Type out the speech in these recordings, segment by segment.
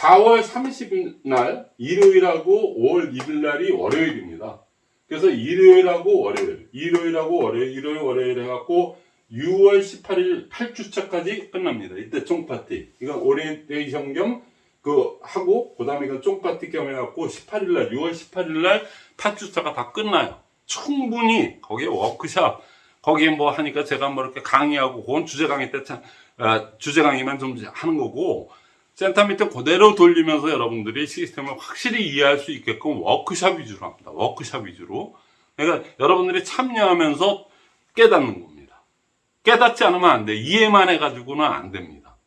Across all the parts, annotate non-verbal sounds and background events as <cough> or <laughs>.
4월 30일 날 일요일하고 5월 1일 날이 월요일입니다. 그래서 일요일하고 월요일, 일요일하고 월요일, 일요일 월요일 해갖고 6월 18일 8주차까지 끝납니다. 이때 쫑파티. 이건 오리엔테이션 겸 그 하고 그 다음에 이건 쫑파티 겸 해갖고 18일 날 6월 18일 날 8주차가 다 끝나요. 충분히 거기에 워크샵 거기에 뭐 하니까 제가 뭐 이렇게 강의하고 그건 주제 강의 때 참, 아, 주제 강의만 좀 하는 거고 센터 밑에 그대로 돌리면서 여러분들이 시스템을 확실히 이해할 수 있게끔 워크샵 위주로 합니다. 워크샵 위주로. 그러니까 여러분들이 참여하면서 깨닫는 겁니다. 깨닫지 않으면 안 돼. 이해만 해가지고는 안 됩니다.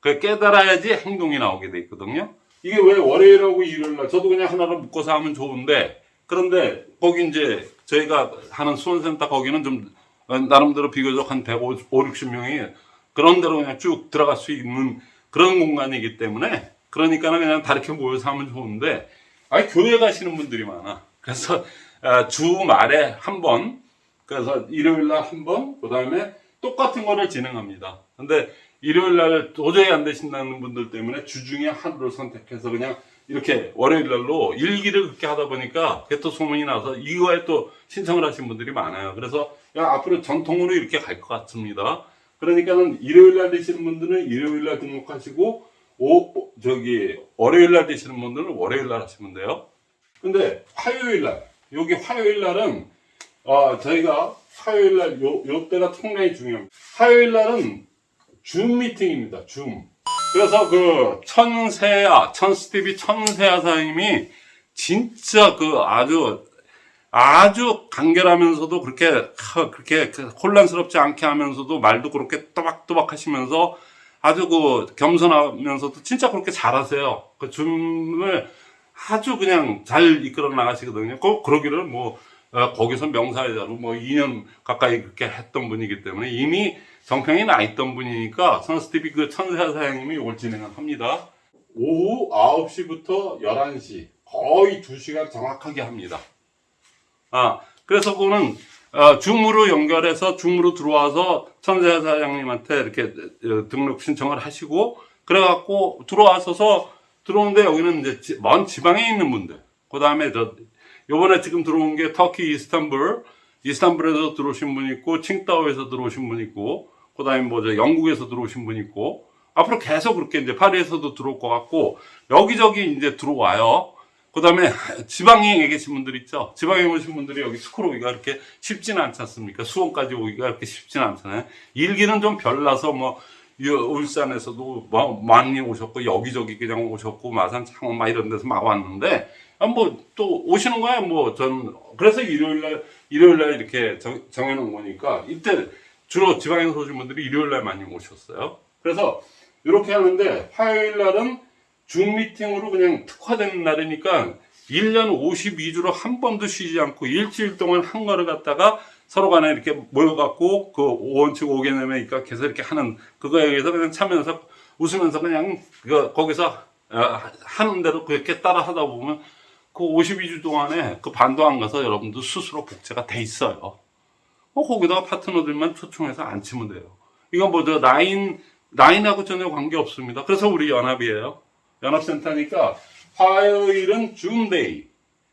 그 깨달아야지 행동이 나오게 돼 있거든요. 이게 왜 월요일하고 일요일날 저도 그냥 하나를 묶어서 하면 좋은데 그런데 거기 이제 저희가 하는 수원센터 거기는 좀 나름대로 비교적 한 150, 60명이 그런 데로 그냥 쭉 들어갈 수 있는 그런 공간이기 때문에 그러니까는 그냥 다 이렇게 모여서 하면 좋은데 아니 교회 가시는 분들이 많아. 그래서 아, 주말에 한 번, 그래서 일요일 날 한 번, 그 다음에 똑같은 거를 진행합니다. 근데 일요일 날 도저히 안 되신다는 분들 때문에 주중에 하루를 선택해서 그냥 이렇게 월요일 날로 일기를 그렇게 하다 보니까 그게 또 소문이 나서 이거에 또 신청을 하신 분들이 많아요. 그래서 야, 앞으로 전통으로 이렇게 갈 것 같습니다. 그러니까는 일요일 날 되시는 분들은 일요일 날 등록하시고 오, 오, 저기 월요일 날 되시는 분들은 월요일 날 하시면 돼요. 근데 화요일 날 여기 화요일 날은 어, 저희가 화요일 날 요, 요 때가 상당히 중요합니다. 화요일 날은 줌 미팅입니다. 줌. 그래서 그 천세아, 천스티비 천세아 사장님이 진짜 그 아주 아주 간결하면서도 그렇게 하, 그렇게 그 혼란스럽지 않게 하면서도 말도 그렇게 또박또박 하시면서 아주 그 겸손하면서도 진짜 그렇게 잘하세요. 그 줌을 아주 그냥 잘 이끌어 나가시거든요. 꼭 그러기를 뭐 어, 거기서 명사회자로 뭐 2년 가까이 그렇게 했던 분이기 때문에 이미 정평이 나 있던 분이니까 선스티비 그 천사 사장님이 이걸 진행을 합니다. 오후 9시부터 11시 거의 2시간 정확하게 합니다. 아, 그래서 그거는 어, 줌으로 연결해서 줌으로 들어와서 천사 사장님한테 이렇게 어, 등록 신청을 하시고 그래갖고 들어와서서 들어오는데 여기는 이제 지- 먼 지방에 있는 분들 그 다음에 저 요번에 지금 들어온 게 터키 이스탄불 이스탄불에서 들어오신 분 있고 칭다오에서 들어오신 분 있고 그 다음에 뭐저 영국에서 들어오신 분 있고 앞으로 계속 그렇게 이제 파리에서도 들어올 것 같고 여기저기 이제 들어와요. 그 다음에 지방에 계신 분들 있죠. 지방에 오신 분들이 여기 스쿨 오기가 그렇게 쉽지는 않지 않습니까? 수원까지 오기가 그렇게 쉽지는 않잖아요. 일기는 좀 별나서 뭐이 울산에서도 뭐 많이 오셨고 여기저기 그냥 오셨고 마산 창원 막 이런 데서 막 왔는데 아, 뭐 또 오시는 거야 뭐 전 그래서 일요일 날 일요일 날 이렇게 정, 정해놓은 거니까 이때 주로 지방에서 오신 분들이 일요일 날 많이 오셨어요. 그래서 이렇게 하는데 화요일 날은 줌 미팅으로 그냥 특화된 날이니까 1년 52주로 한 번도 쉬지 않고 일주일 동안 한 거를 갖다가 서로 간에 이렇게 모여갖고 그 5원칙 5개념에 입각해서 이렇게 하는 그거에 의해서 그냥 참여해서 웃으면서 그냥 그 거기서 어, 하는 대로 그렇게 따라 하다 보면 그 52주 동안에 그 반도 안 가서 여러분도 스스로 복제가 돼 있어요. 어, 거기다가 파트너들만 초청해서 안 치면 돼요. 이건 뭐저 나인 나인하고 전혀 관계 없습니다. 그래서 우리 연합이에요. 연합센터니까 화요일은 Zoom day,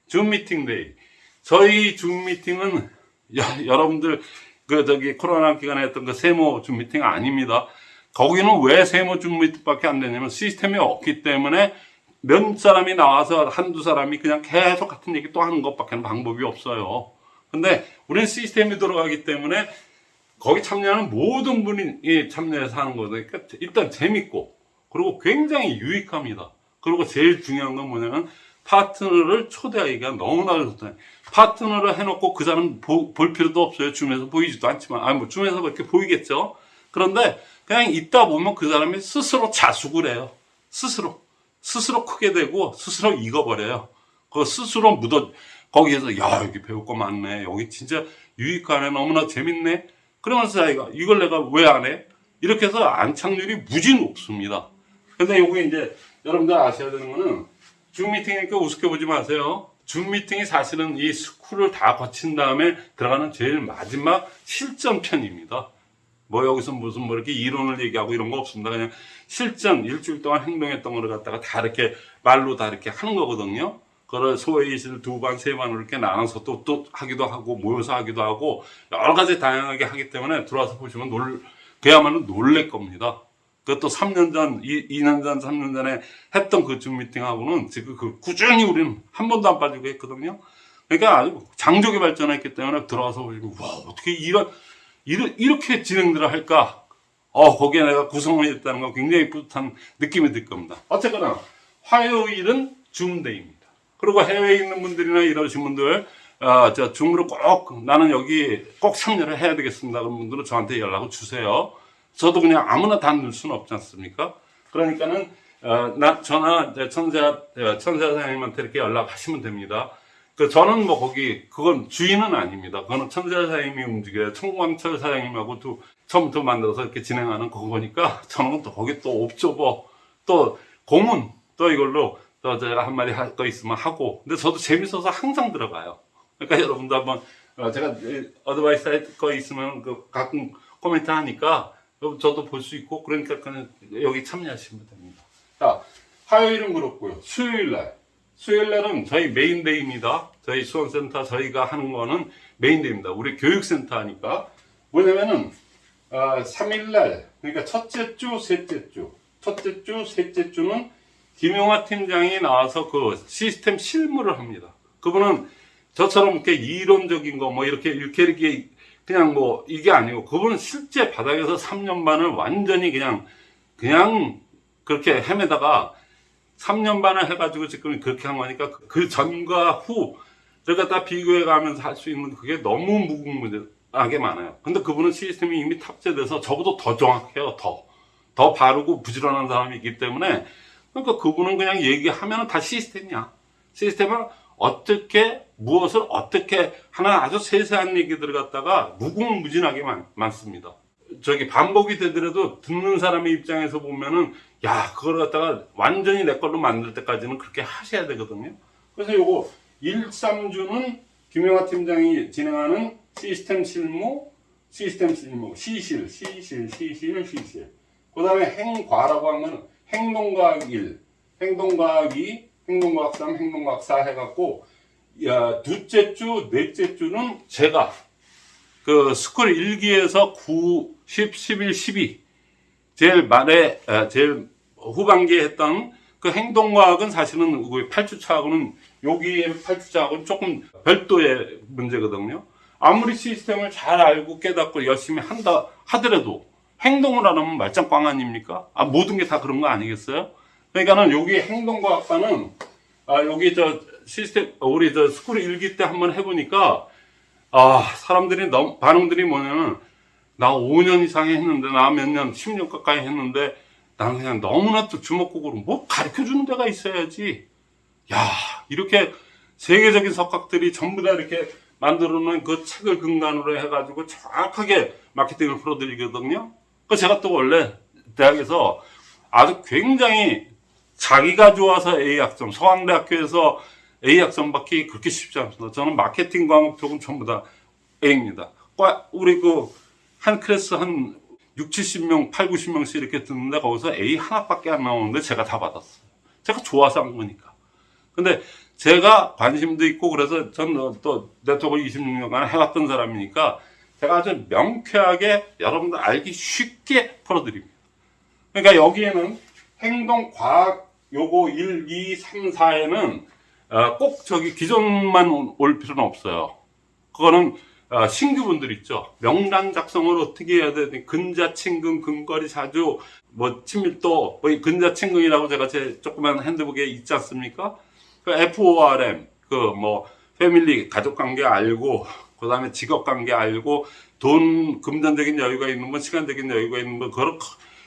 줌 미팅데이. 저희 줌 미팅은 여, 여러분들 그 저기 코로나 기간에 했던 그 세모 줌 미팅 아닙니다. 거기는 왜 세모 줌 미팅밖에 안 되냐면 시스템이 없기 때문에 몇 사람이 나와서 한두 사람이 그냥 계속 같은 얘기 또 하는 것밖에 방법이 없어요. 근데 우리는 시스템이 들어가기 때문에 거기 참여하는 모든 분이 참여해서 하는 거니까 일단 재밌고 그리고 굉장히 유익합니다. 그리고 제일 중요한 건 뭐냐면 파트너를 초대하기가 너무나 좋다. 파트너를 해놓고 그 사람 보- 볼 필요도 없어요. 줌에서 보이지도 않지만 아니 뭐 줌에서 그렇게 보이겠죠. 그런데 그냥 있다 보면 그 사람이 스스로 자숙을 해요. 스스로 스스로 크게 되고 스스로 익어버려요. 그 스스로 묻어 거기에서 야 여기 배울 거 많네. 여기 진짜 유익하네. 너무나 재밌네. 그러면서 자기가 이걸 내가 왜 안 해? 이렇게 해서 안착률이 무지 높습니다. 근데 요게 이제 여러분들 아셔야 되는 거는 줌 미팅이니까 우습게 보지 마세요. 줌 미팅이 사실은 이 스쿨을 다 거친 다음에 들어가는 제일 마지막 실전 편입니다. 뭐 여기서 무슨 뭐 이렇게 이론을 얘기하고 이런 거 없습니다. 그냥 실전 일주일 동안 행동했던 거를 갖다가 다 이렇게 말로 다 이렇게 하는 거거든요. 그걸 소회의실 두 반, 세 반으로 이렇게 나눠서 또, 또 하기도 하고, 모여서 하기도 하고, 여러 가지 다양하게 하기 때문에 들어와서 보시면 놀, 그야말로 놀랄 겁니다. 그것도 3년 전, 2, 년 전, 3년 전에 했던 그 줌 미팅하고는 지금 그 꾸준히 우리는 한 번도 안 빠지고 했거든요. 그러니까 아주 장족이 발전했기 때문에 들어와서 보시면, 와, 어떻게 이런, 이런, 이렇게 진행들을 할까? 어, 거기에 내가 구성원이 됐다는 거 굉장히 뿌듯한 느낌이 들 겁니다. 어쨌거나, 화요일은 줌데이입니다. 그리고 해외에 있는 분들이나 이러신 분들, 어, 저 줌으로 꼭 나는 여기 꼭 참여를 해야 되겠습니다. 그런 분들은 저한테 연락을 주세요. 저도 그냥 아무나 다 넣을 수는 없지 않습니까? 그러니까는, 어, 나, 이제 천사, 어, 천사 사장님한테 이렇게 연락하시면 됩니다. 그, 저는 뭐 거기, 그건 주인은 아닙니다. 그거는 천사 사장님이 움직여요. 청광철 사장님하고 또 처음부터 만들어서 이렇게 진행하는 그거니까 <laughs> 저는 또 거기 또 옵저버, 또 고문, 또 이걸로 또 제가 한 마디 할 거 있으면 하고. 근데 저도 재밌어서 항상 들어가요. 그러니까 여러분도 한번, 어, 제가 어드바이스 할 거 있으면 그 가끔 코멘트 하니까 저도 볼 수 있고 그러니까 그냥 여기 참여하시면 됩니다. 자, 화요일은 그렇고요. 수요일 날. 수요일 날은 저희 main day입니다. 저희 수원센터 저희가 하는 거는 main day입니다. 우리 교육센터니까. 뭐냐면은, 어, 3일 날, 그러니까 첫째 주, 셋째 주. 첫째 주, 셋째 주는 김용화 팀장이 나와서 그 시스템 실무를 합니다. 그분은 저처럼 이렇게 이론적인 거 뭐 이렇게 이렇게 이렇게 그냥 뭐 이게 아니고 그분은 실제 바닥에서 3년 반을 완전히 그냥 그냥 그렇게 헤매다가 3년 반을 해가지고 지금 그렇게 한 거니까 그 전과 후를 갖다 비교해 가면서 할 수 있는 그게 너무 무궁무진하게 많아요. 근데 그분은 시스템이 이미 탑재돼서 저보다 더 정확해요. 더. 더 바르고 부지런한 사람이 있기 때문에 그러니까 그분은 그냥 얘기하면 다 시스템이야. 시스템을 어떻게 무엇을 어떻게 하나 아주 세세한 얘기들을 갖다가 무궁무진하게 많, 많습니다. 저기 반복이 되더라도 듣는 사람의 입장에서 보면은 야 그걸 갖다가 완전히 내 걸로 만들 때까지는 그렇게 하셔야 되거든요. 그래서 요거 1, 3주는 김영하 팀장이 진행하는 시스템 실무, 시스템 실무, 시실, 시실, 시실, 시실. 그 다음에 행과라고 하면 행동과학 1, 행동과학 2, 행동과학 3, 행동과학 4 해갖고 야, 둘째 주, 넷째 주는 제가 그 스쿨 1기에서 9, 10, 11, 12 제일 말에 에, 제일 후반기에 했던 그 행동과학은 사실은 그 8주차하고는 여기의 8주차하고는 조금 별도의 문제거든요. 아무리 시스템을 잘 알고 깨닫고 열심히 한다 하더라도 행동을 안 하면 말짱꽝 아닙니까? 아, 모든 게 다 그런 거 아니겠어요? 그러니까는 여기 행동과학과는 아, 여기 저 시스템, 우리 저 스쿨 일기 때 한번 해보니까 아, 사람들이 너무, 반응들이 뭐냐면 나 5년 이상 했는데 나 몇 년, 10년 가까이 했는데 나는 그냥 너무나 또 주먹구구로 뭐 가르쳐 주는 데가 있어야지. 야, 이렇게 세계적인 석학들이 전부 다 이렇게 만들어 놓은 그 책을 근간으로 해가지고 정확하게 마케팅을 풀어드리거든요. 그 제가 또 원래 대학에서 아주 굉장히 자기가 좋아서 A 학점, 서강대학교에서 A 학점 받기 그렇게 쉽지 않습니다. 저는 마케팅 과목 조금 전부 다 A입니다. 우리 그 한 클래스 한 6, 70명, 8, 90명씩 이렇게 듣는데 거기서 A 하나밖에 안 나오는데 제가 다 받았어요. 제가 좋아서 한 거니까. 근데 제가 관심도 있고 그래서 저는 또 네트워크 26년간 해왔던 사람이니까 제가 아주 명쾌하게 여러분들 알기 쉽게 풀어드립니다. 그러니까 여기에는 행동 과학 요거 1, 2, 3, 4에는 꼭 저기 기존만 올 필요는 없어요. 그거는 어, 신규분들 있죠. 명단 작성을 어떻게 해야 되니 근자친근, 근거리 자주, 뭐 친밀도, 뭐 근자친근이라고 제가 제 조그만 핸드북에 있지 않습니까? 그 FORM, 그 뭐 패밀리 가족관계 알고, 그 다음에 직업관계 알고, 돈 금전적인 여유가 있는 분, 시간적인 여유가 있는 분, 그걸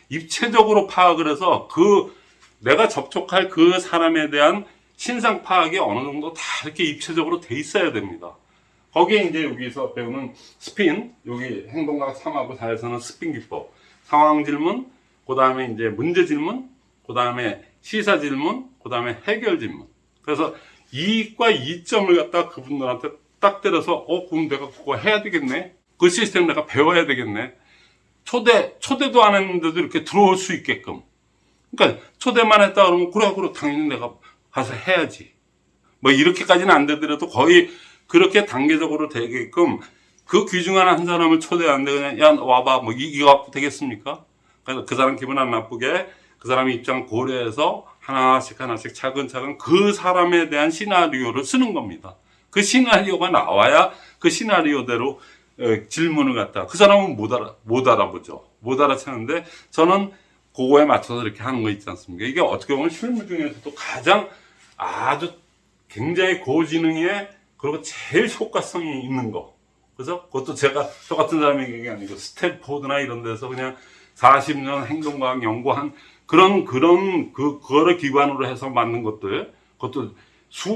입체적으로 파악을 해서 그 내가 접촉할 그 사람에 대한 신상 파악이 어느 정도 다 이렇게 입체적으로 돼 있어야 됩니다. 거기에 이제 여기서 배우는 스핀, 여기 행동학 3하고 4에서는 스핀 기법, 상황 질문, 그 다음에 이제 문제 질문, 그 다음에 시사 질문, 그 다음에 해결 질문. 그래서 이익과 이점을 갖다 그분들한테 딱 때려서, 어, 그럼 내가 그거 해야 되겠네? 그 시스템 내가 배워야 되겠네? 초대 초대도 안 했는데도 이렇게 들어올 수 있게끔. 그러니까 초대만 했다 그러면 그래 그래 당연히 내가 가서 해야지. 뭐 이렇게까지는 안 되더라도 거의 그렇게 단계적으로 되게끔 그 귀중한 한 사람을 초대하는데 그냥 야 와봐 뭐 이- 이거 되겠습니까? 그래서 그 사람 기분 안 나쁘게 그 사람 입장 고려해서 하나씩 하나씩 차근차근 그 사람에 대한 시나리오를 쓰는 겁니다. 그 시나리오가 나와야 그 시나리오대로 에, 질문을 갖다 그 사람은 못 알아 못 알아보죠. 못 알아채는데 저는 그거에 맞춰서 이렇게 하는 거 있지 않습니까? 이게 어떻게 보면 실무 중에서도 가장 아주 굉장히 고지능에 그리고 제일 효과성이 있는 거. 그래서 그것도 제가 저 같은 사람이 얘기한 게 아니고 스탠포드나 이런 데서 그냥 40년 행동과학 연구한 그런 그런 그 그거를 기반으로 해서 만든 것들 그것도 수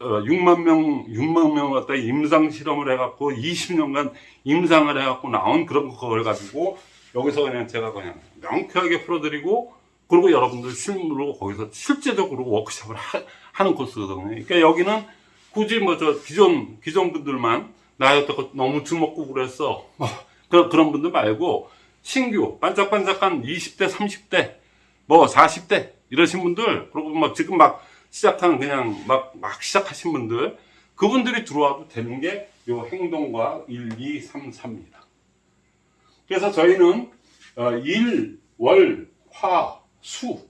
어, 6만 명 6만 명 갖다 임상 실험을 해갖고 20년간 임상을 해갖고 나온 그런 그걸 가지고 여기서 그냥 제가 그냥 명쾌하게 풀어드리고 그리고 여러분들 실무로 거기서 실제적으로 워크숍을 하, 는 코스거든요. 그러니까 여기는 굳이 뭐 저 기존 기존 분들만 나 여태껏 너무 주먹고 그랬어. 뭐 그런 그런 분들 말고 신규 반짝반짝한 20대 30대 뭐 40대 이러신 분들 그리고 막 지금 막 시작하는 그냥 막 막 시작하신 분들 그분들이 들어와도 되는 게 요 행동과 1, 2, 3, 4입니다. 그래서 저희는 어, 일, 월, 화, 수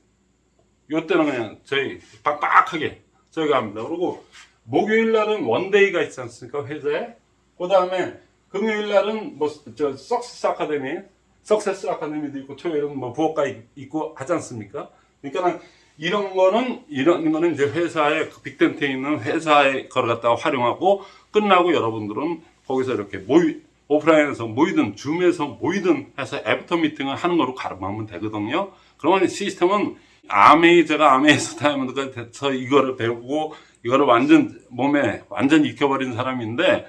요때는 그냥 저희 빡빡하게 저희가 합니다. 그리고 목요일 날은 원데이가 있지 않습니까 회사에 그 다음에 금요일 날은 뭐 저 석세스 아카데미 석세스 아카데미도 있고 토요일은 뭐 부업가 있- 있고 하지 않습니까? 그러니까 이런 거는 이런 거는 이제 회사에 그 빅텐트에 있는 회사에 걸 갖다가 활용하고 끝나고 여러분들은 거기서 이렇게 모이 오프라인에서 모이든 줌에서 모이든 해서 애프터 미팅을 하는 거로 갈음하면 되거든요. 그러면 시스템은 암웨이 제가 암웨이에서 <laughs> 다이아몬드가 돼서 이거를 배우고 이거를 완전 몸에 완전 익혀버린 사람인데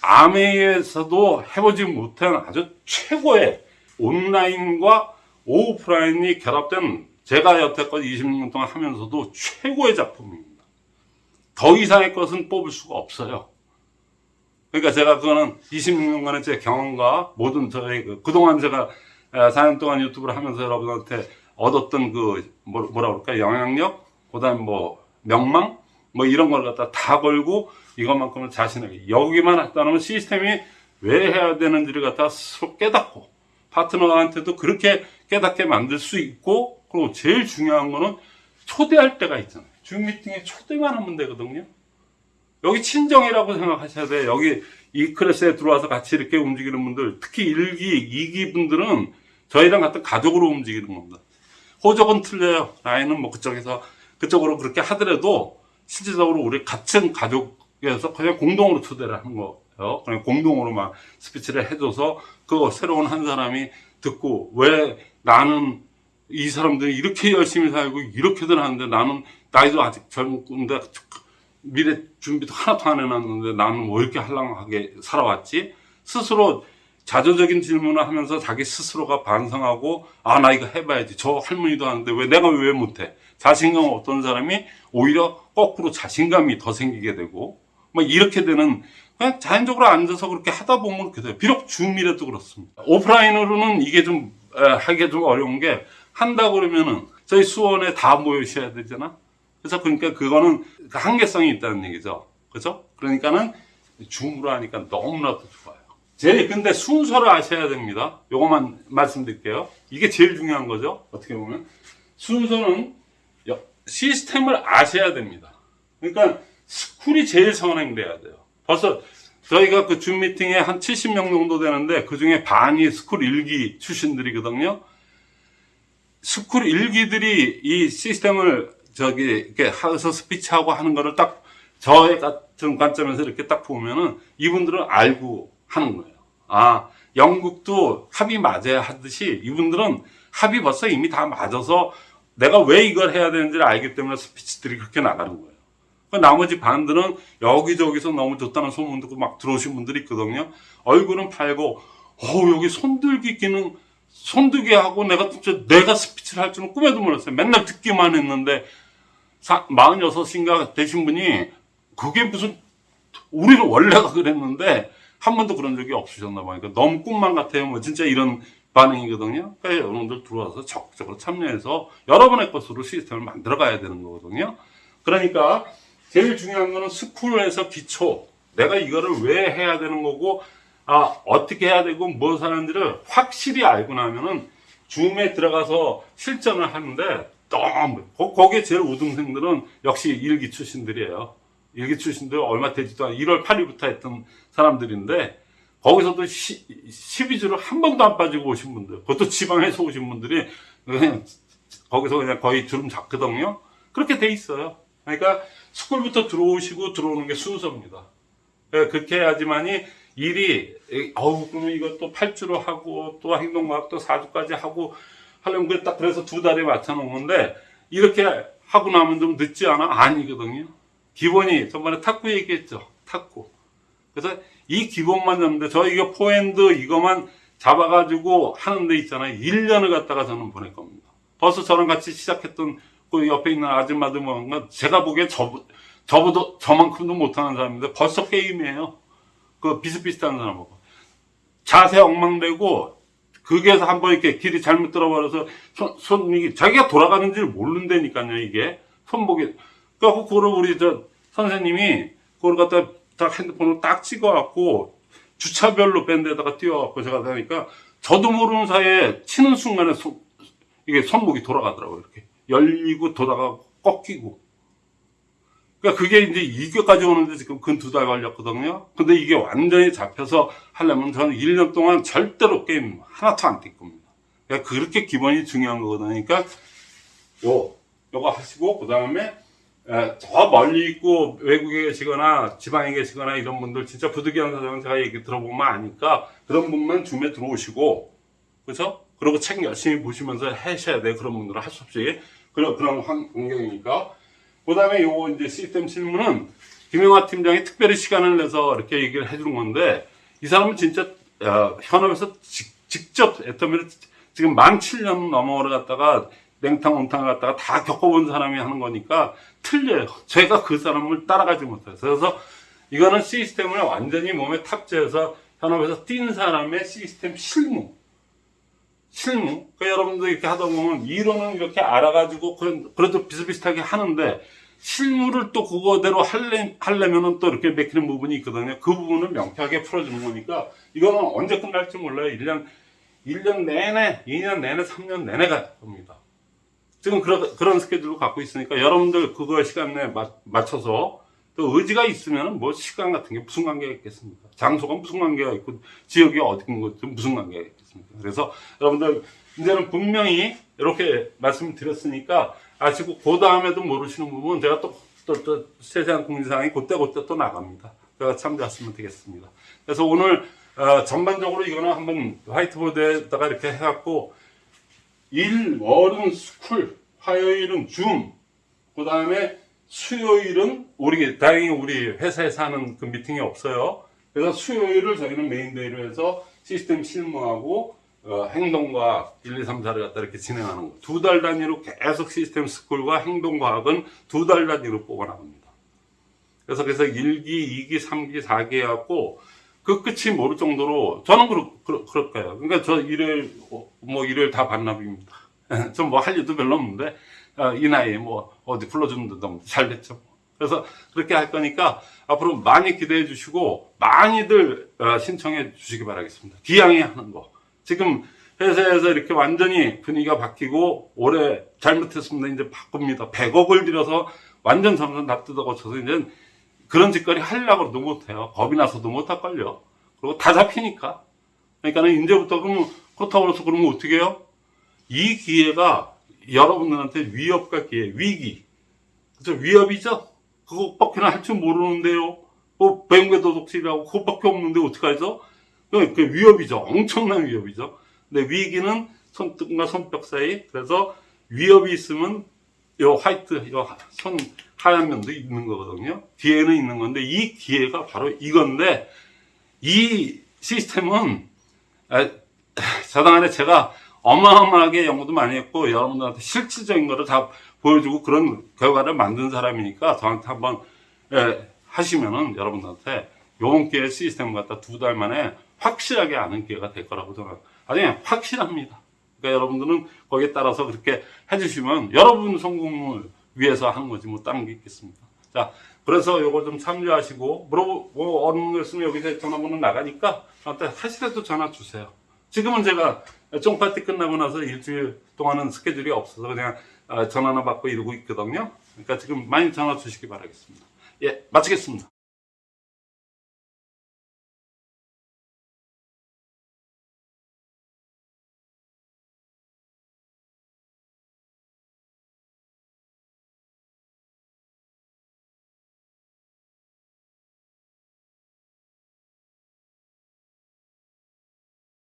암웨이에서도 해보지 못한 아주 최고의 온라인과 오프라인이 결합된 제가 여태껏 20년 동안 하면서도 최고의 작품입니다. 더 이상의 것은 뽑을 수가 없어요. 그러니까 제가 그거는 26년간의 제 경험과 모든 저희 그, 그동안 제가 4년 동안 유튜브를 하면서 여러분한테 얻었던 그 뭐- 뭐라 그럴까 영향력, 그다음 뭐 명망, 뭐 이런 걸 갖다 다 걸고 이것만큼은 자신에게 여기만 했다는 시스템이 왜 해야 되는지를 갖다 스스로 깨닫고 파트너한테도 그렇게 깨닫게 만들 수 있고 그리고 제일 중요한 거는 초대할 때가 있잖아요. 줌 미팅에 초대만 하면 되거든요. 여기 친정이라고 생각하셔야 돼요. 여기 이 클래스에 들어와서 같이 이렇게 움직이는 분들, 특히 1기, 2기 분들은 저희랑 같은 가족으로 움직이는 겁니다. 호적은 틀려요. 라인은 뭐 그쪽에서, 그쪽으로 그렇게 하더라도 실질적으로 우리 같은 가족에서 그냥 공동으로 초대를 하는 거예요. 그냥 공동으로 막 스피치를 해줘서 그 새로운 한 사람이 듣고 왜 나는 이 사람들이 이렇게 열심히 살고 이렇게들 하는데 나는 나이도 아직 젊은데 미래 준비도 하나도 안 해놨는데 나는 왜 이렇게 할랑하게 살아왔지? 스스로 자조적인 질문을 하면서 자기 스스로가 반성하고 아 나 이거 해봐야지 저 할머니도 하는데 왜 내가 왜 못해 자신감 없던 사람이 오히려 거꾸로 자신감이 더 생기게 되고 막 이렇게 되는 그냥 자연적으로 앉아서 그렇게 하다 보면 그렇게 돼요 비록 줌이라도 그렇습니다 오프라인으로는 이게 좀 에, 하기가 좀 어려운 게 한다 그러면은 저희 수원에 다 모이셔야 되잖아 그래서 그러니까 그거는 그 한계성이 있다는 얘기죠. 그죠? 그러니까는 줌으로 하니까 너무나도 좋아요. 제일 근데 순서를 아셔야 됩니다. 요것만 말씀드릴게요. 이게 제일 중요한 거죠. 어떻게 보면 순서는 여- 시스템을 아셔야 됩니다. 그러니까 스쿨이 제일 선행돼야 돼요. 벌써 저희가 그 줌 미팅에 한 70명 정도 되는데 그 중에 반이 스쿨 일기 출신들이거든요. 스쿨 일기들이 이 시스템을 저기 이렇게 하서 스피치하고 하는 거를 딱 저의 같은 관점에서 이렇게 딱 보면은 이분들은 알고 하는 거예요. 아, 연극도 합이 맞아야 하듯이 이분들은 합이 벌써 이미 다 맞아서 내가 왜 이걸 해야 되는지를 알기 때문에 스피치들이 그렇게 나가는 거예요. 그 나머지 반들은 여기저기서 너무 좋다는 소문 듣고 막 들어오신 분들이 있거든요. 얼굴은 팔고, 어, 여기 손들기 기능, 손들기 하고 내가 진짜 내가 스피치를 할 줄은 꿈에도 몰랐어요. 맨날 듣기만 했는데, 사, 46인가 되신 분이, 그게 무슨, 우리는 원래가 그랬는데, 한 번도 그런 적이 없으셨나 봐요. 그러니까 너무 꿈만 같아요. 뭐 진짜 이런 반응이거든요. 그러니까 여러분들 들어와서 적극적으로 참여해서 여러분의 것으로 시스템을 만들어 가야 되는 거거든요. 그러니까 제일 중요한 거는 스쿨에서 기초. 내가 이거를 왜 해야 되는 거고, 아, 어떻게 해야 되고, 무엇 하는지를 확실히 알고 나면은 줌에 들어가서 실전을 하는데 너무, 거- 거기에 제일 우등생들은 역시 일기 출신들이에요. 일기 출신들 얼마 되지도 않아 1월 8일부터 했던 사람들인데, 거기서도 12주를 한 번도 안 빠지고 오신 분들, 그것도 지방에서 오신 분들이 그냥 거기서 그냥 거의 주름 잡거든요. 그렇게 돼 있어요. 그러니까 스쿨부터 들어오시고 들어오는 게 순서입니다. 예, 그렇게 해야지만이 일이 에, 어우 그러면 이것도 8주로 하고 또 행동과학도 4주까지 하고 하려면 그딱 그래서 두 달에 맞춰 놓는데 이렇게 하고 나면 좀 늦지 않아? 아니거든요. 기본이 전번에 탁구 얘기했죠. 탁구. 그래서 이 기본만 잡는데 저 이거 포핸드 이거만 잡아가지고 하는 데 있잖아요. 1년을 갖다가 저는 보낼 겁니다. 벌써 저랑 같이 시작했던 그 옆에 있는 아줌마들 뭔가 제가 보기에 저, 저보다 저만큼도 못하는 사람인데 벌써 게임이에요. 그 비슷비슷한 사람하고. 자세 엉망되고 그게서 한번 이렇게 길이 잘못 들어버려서 손, 손이 자기가 돌아가는 줄 모른다니까요 이게 손목이 그래갖고 그걸 우리 저 선생님이 그걸 갖다 딱 핸드폰으로 딱 찍어갖고 주차별로 밴드에다가 띄워갖고 제가 하니까 저도 모르는 사이에 치는 순간에 손, 이게 손목이 돌아가더라고요 이렇게 열리고 돌아가고 꺾이고 그러니까 그게 이제 이게까지 오는데 지금 근 두 달 걸렸거든요. 근데 이게 완전히 잡혀서 하려면 저는 1년 동안 절대로 게임 하나도 안 뛸 겁니다. 그러니까 그렇게 기본이 중요한 거거든요. 그러니까 요, 요거 하시고, 그 다음에 저 멀리 있고 외국에 계시거나 지방에 계시거나 이런 분들 진짜 부득이한 사정은 제가 얘기 들어보면 아니까 그런 분만 줌에 들어오시고, 그죠? 그리고 책 열심히 보시면서 하셔야 돼. 그런 분들은 할 수 없이. 그런, 그런 환- 환경이니까. 그 다음에 요거 이제 시스템 실무는 김영화 팀장이 특별히 시간을 내서 이렇게 얘기를 해주는 건데 이 사람은 진짜 어, 현업에서 직, 접 애터미를 지금 만 7년 넘어를 갖다가 냉탕 온탕을 갖다가 다 겪어본 사람이 하는 거니까 틀려요. 제가 그 사람을 따라가지 못해요. 그래서 이거는 시스템을 완전히 몸에 탑재해서 현업에서 뛴 사람의 시스템 실무. 실무. 그 여러분들 이렇게 하다 보면 이론은 이렇게 알아가지고 그래도 비슷비슷하게 하는데 실무를 또 그거대로 할래, 하려면은 또 이렇게 맥히는 부분이 있거든요. 그 부분을 명쾌하게 풀어주는 거니까 이거는 언제 끝날지 몰라요. 1년, 1년 내내, 2년 내내, 3년 내내 갈 겁니다. 지금 그런, 그런 스케줄을 갖고 있으니까 여러분들 그거 시간 내에 맞, 맞춰서 또 의지가 있으면 뭐 시간 같은 게 무슨 관계가 있겠습니까? 장소가 무슨 관계가 있고 지역이 어딘 것도 무슨 관계가 있겠습니까? 그래서 여러분들 이제는 분명히 이렇게 말씀을 드렸으니까 아시고 그 다음에도 모르시는 부분 제가 또, 또, 또 세세한 공지사항이 그때 그때 또 나갑니다. 제가 참조하시면 되겠습니다. 그래서 오늘 어, 전반적으로 이거는 한번 화이트보드에다가 이렇게 해갖고 일, 월은 스쿨, 화요일은 줌, 그 다음에 수요일은 우리 다행히 우리 회사에서 하는 그 미팅이 없어요. 그래서 수요일을 저희는 main day로 해서 시스템 실무하고 어, 행동과학 1, 2, 3, 4를 갖다 이렇게 진행하는 거. 두 달 단위로 계속 시스템 스쿨과 행동과학은 두 달 단위로 뽑아나갑니다. 그래서 그래서 1기, 2기, 3기, 4기 해갖고 그 끝이 모를 정도로 저는 그렇, 그럴, 그럴 거예요. 그러니까 저 일요일, 어, 뭐 일요일 다 반납입니다. <laughs> 좀 뭐 할 일도 별로 없는데 아, 이 나이에 뭐 어디 불러주는데 너무 잘 됐죠. 그래서 그렇게 할 거니까 앞으로 많이 기대해 주시고 많이들 어, 신청해 주시기 바라겠습니다. 기양이 하는 거. 지금 회사에서 이렇게 완전히 분위기가 바뀌고 올해 잘못했습니다. 이제 바꿉니다. 100억을 들여서 완전 점점 다 뜯어 고쳐서 이제 그런 짓거리 하려고 해도 못해요. 겁이 나서도 못할걸요. 그리고 다 잡히니까. 그러니까는 이제부터 그러면 그렇다고 해서 그러면 어떻게 해요? 이 기회가 여러분들한테 위협과 기회, 위기. 그죠? 위협이죠? 그것밖에 할 줄 모르는데요. 뭐, 배움의 도덕실이라고 그것밖에 없는데 어떡하죠? 그, 그 위협이죠. 엄청난 위협이죠. 근데 위기는 손등과 손뼉 사이. 그래서 위협이 있으면 요 화이트, 요 손 하얀 면도 있는 거거든요. 뒤에는 있는 건데 이 기회가 바로 이건데 이 시스템은 아, 저당 안에 제가 어마어마하게 연구도 많이 했고 여러분들한테 실질적인 거를 다 보여주고 그런 결과를 만든 사람이니까 저한테 한번 예, 하시면은 여러분들한테 요번 기회 시스템을 갖다 두 달 만에 확실하게 아는 기회가 될 거라고 저는 아니 확실합니다. 그러니까 여러분들은 거기에 따라서 그렇게 해주시면 여러분 성공을 위해서 한 거지 뭐 다른 게 있겠습니까? 자 그래서 요거 좀 참조하시고 물어보 뭐 얻는 거 있으면 여기서 전화번호 나가니까 저한테 하시라도 전화 주세요. 지금은 제가 쫑파티 끝나고 나서 일주일 동안은 스케줄이 없어서 그냥 아, 전화나 받고 이러고 있거든요. 그러니까 지금 많이 전화 주시기 바라겠습니다. 예, 마치겠습니다.